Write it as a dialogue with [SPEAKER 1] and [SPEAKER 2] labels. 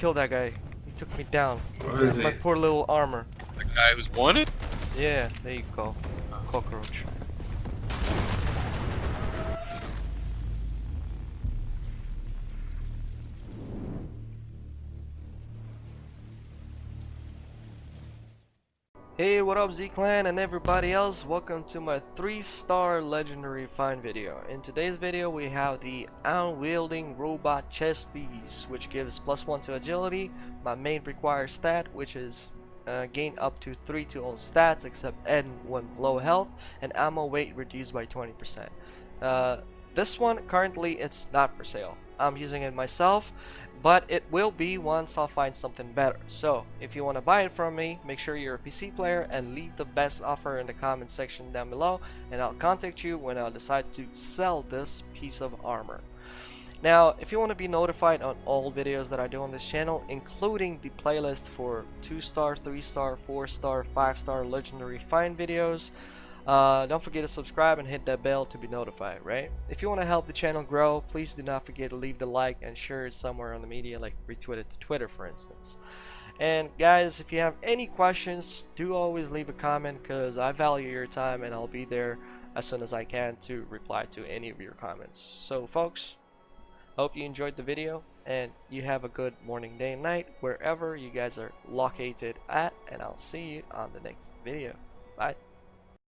[SPEAKER 1] Kill that guy. He took me down.
[SPEAKER 2] What is
[SPEAKER 1] My
[SPEAKER 2] it?
[SPEAKER 1] poor little armor.
[SPEAKER 3] The guy who's wanted?
[SPEAKER 1] Yeah, there you go. Cockroach. Hey, what up Z-Clan and everybody else? Welcome to my 3-star legendary find video. In today's video we have the Unyielding Robot Chest Piece, which gives plus 1 to agility, my main required stat, which is uh, gain up to 3 to all stats except N when low health, and ammo weight reduced by 20%. Uh, this one currently it's not for sale. I'm using it myself, but it will be once I'll find something better. So if you want to buy it from me, make sure you're a PC player and leave the best offer in the comment section down below, and I'll contact you when I decide to sell this piece of armor. Now, if you want to be notified on all videos that I do on this channel, including the playlist for 2-star, 3-star, 4-star, 5-star legendary find videos, uh, don't forget to subscribe and hit that bell to be notified, right? If you want to help the channel grow, please do not forget to leave the like and share it somewhere on the media, like retweet it to Twitter, for instance. And guys, if you have any questions, do always leave a comment because I value your time and I'll be there as soon as I can to reply to any of your comments. So folks, hope you enjoyed the video and you have a good morning, day, and night wherever you guys are located at and I'll see you on the next video. Bye.